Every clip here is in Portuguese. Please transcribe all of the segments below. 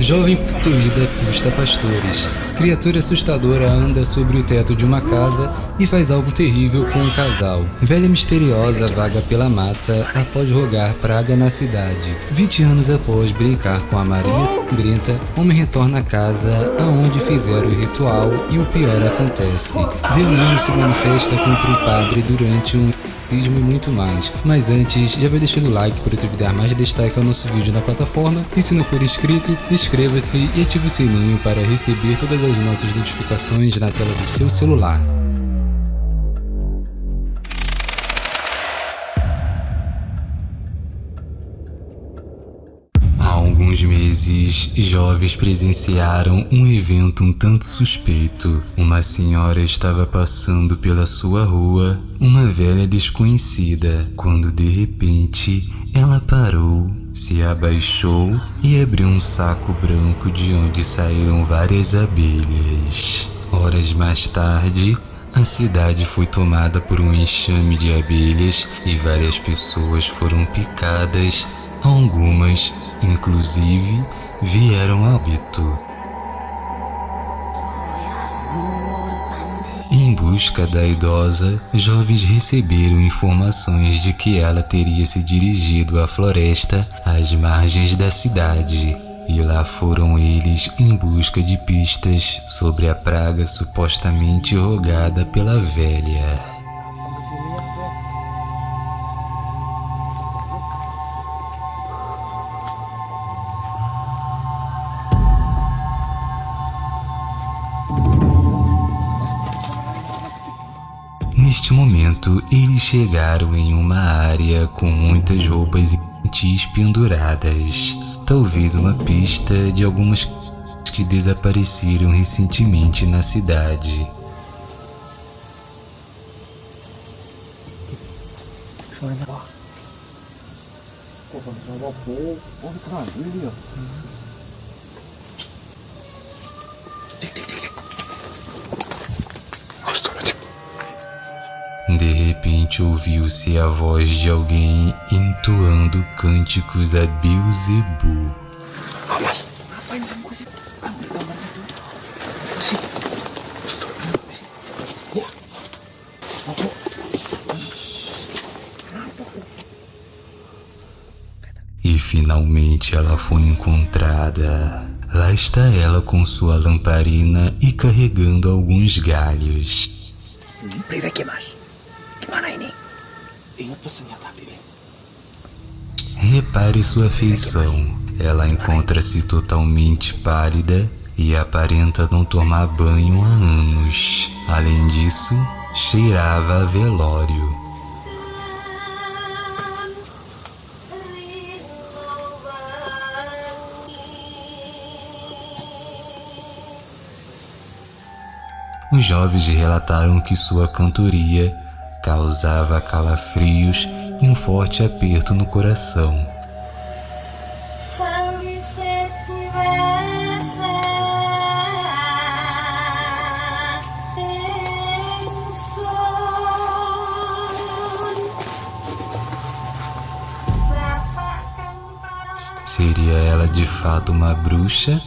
Jovem possuída assusta pastores. Criatura assustadora anda sobre o teto de uma casa e faz algo terrível com um casal. Velha misteriosa vaga pela mata após rogar praga na cidade. 20 anos após brincar com a Maria Grenta, homem retorna à casa aonde fizeram o ritual e o pior acontece. Demônio se manifesta contra o padre durante um e muito mais. Mas antes, já vai deixando o like para o YouTube dar mais destaque ao nosso vídeo na plataforma e se não for inscrito, inscreva-se e ative o sininho para receber todas as nossas notificações na tela do seu celular. Alguns meses, jovens presenciaram um evento um tanto suspeito. Uma senhora estava passando pela sua rua, uma velha desconhecida, quando de repente ela parou, se abaixou e abriu um saco branco de onde saíram várias abelhas. Horas mais tarde, a cidade foi tomada por um enxame de abelhas e várias pessoas foram picadas, algumas inclusive vieram a óbito. Em busca da idosa, jovens receberam informações de que ela teria se dirigido à floresta às margens da cidade. E lá foram eles em busca de pistas sobre a praga supostamente rogada pela velha. Neste momento, eles chegaram em uma área com muitas roupas infantis penduradas, talvez uma pista de algumas que desapareceram recentemente na cidade. De ouviu-se a voz de alguém entoando cânticos a Beelzebub. E finalmente ela foi encontrada. Lá está ela com sua lamparina e carregando alguns galhos. Repare sua feição. Ela encontra-se totalmente pálida e aparenta não tomar banho há anos. Além disso, cheirava a velório. Os jovens relataram que sua cantoria causava calafrios e um forte aperto no coração. Seria ela de fato uma bruxa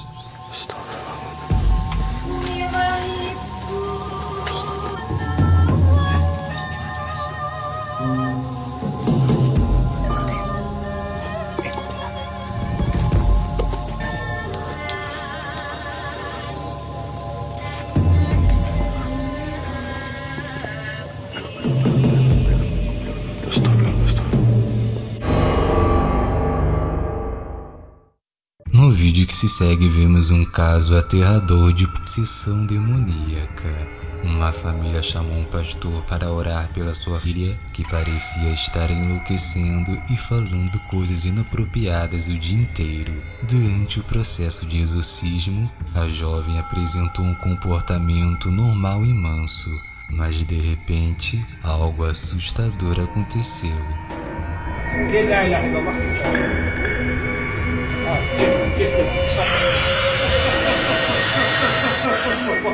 No vídeo que se segue vemos um caso aterrador de possessão demoníaca. Uma família chamou um pastor para orar pela sua filha, que parecia estar enlouquecendo e falando coisas inapropriadas o dia inteiro. Durante o processo de exorcismo, a jovem apresentou um comportamento normal e manso, mas de repente, algo assustador aconteceu.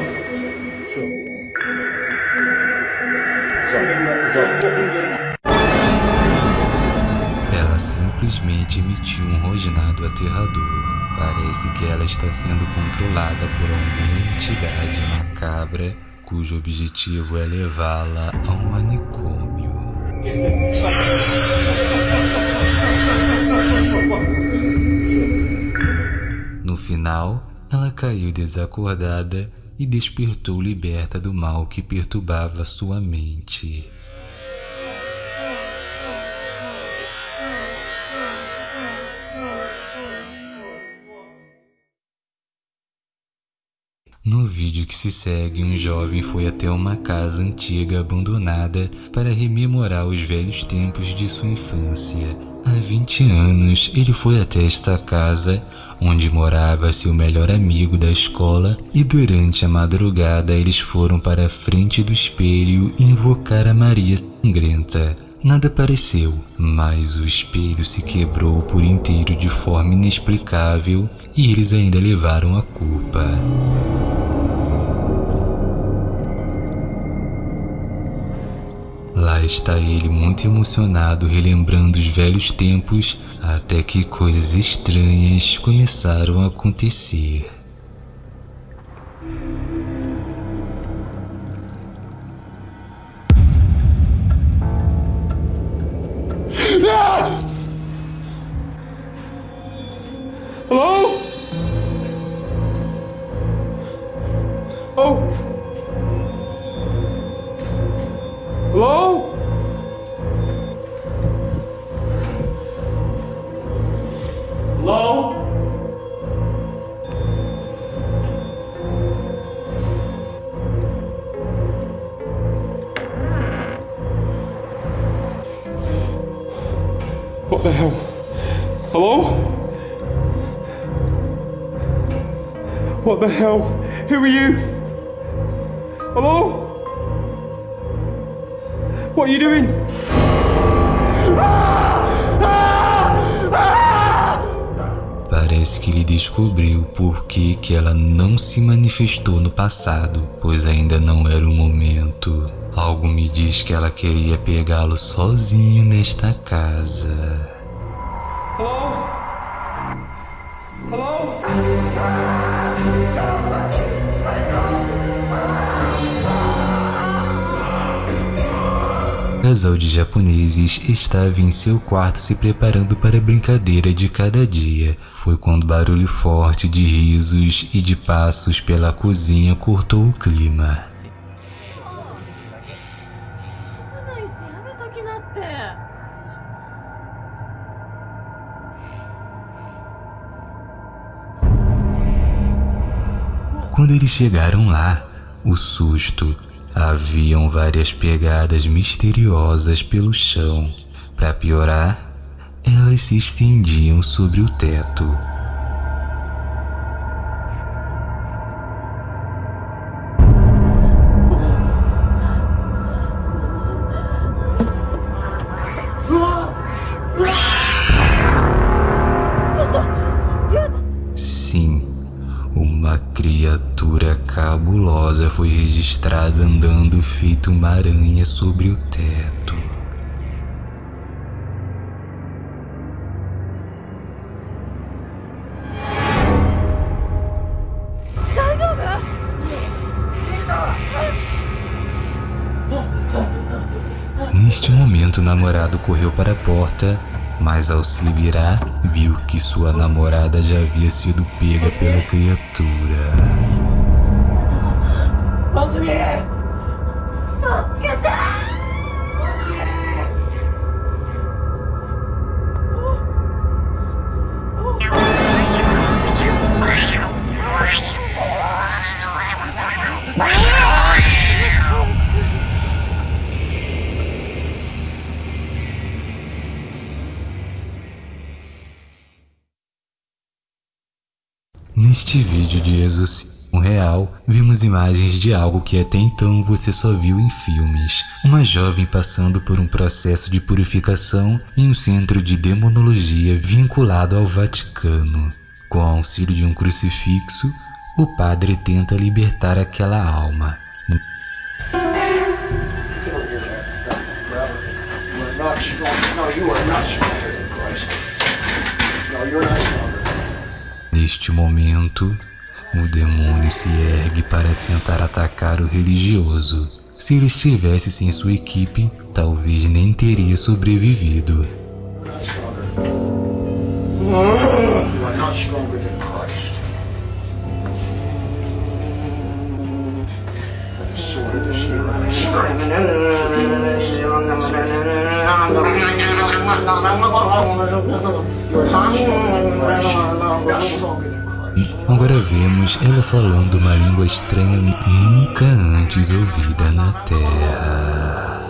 simplesmente emitiu um rosnado aterrador. Parece que ela está sendo controlada por alguma entidade macabra cujo objetivo é levá-la a um manicômio. No final, ela caiu desacordada e despertou liberta do mal que perturbava sua mente. No vídeo que se segue, um jovem foi até uma casa antiga abandonada para rememorar os velhos tempos de sua infância. Há 20 anos, ele foi até esta casa, onde morava seu melhor amigo da escola, e durante a madrugada eles foram para a frente do espelho invocar a Maria Sangrenta. Nada apareceu, mas o espelho se quebrou por inteiro de forma inexplicável e eles ainda levaram a culpa. Lá está ele muito emocionado relembrando os velhos tempos até que coisas estranhas começaram a acontecer. Hello? What the hell? Hello? What the hell? Who are you? Hello? What are you doing? Ah! Parece que ele descobriu por que, que ela não se manifestou no passado, pois ainda não era o momento. Algo me diz que ela queria pegá-lo sozinho nesta casa. Hello? Hello? casal de japoneses estava em seu quarto se preparando para a brincadeira de cada dia. Foi quando barulho forte de risos e de passos pela cozinha cortou o clima. Quando eles chegaram lá, o susto haviam várias pegadas misteriosas pelo chão. Para piorar, elas se estendiam sobre o teto. criatura cabulosa foi registrada andando feito uma aranha sobre o teto. Neste momento, o namorado correu para a porta mas ao se virar, viu que sua namorada já havia sido pega pela criatura. Posso me... Posso Neste vídeo de exorcismo real, vimos imagens de algo que até então você só viu em filmes. Uma jovem passando por um processo de purificação em um centro de demonologia vinculado ao Vaticano. Com o auxílio de um crucifixo, o padre tenta libertar aquela alma. Not. No, you are not stronger than Christ. Neste momento, o demônio se ergue para tentar atacar o religioso. Se ele estivesse sem sua equipe, talvez nem teria sobrevivido. Agora vemos ela falando uma língua estranha nunca antes ouvida na Terra.